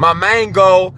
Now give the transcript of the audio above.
My main goal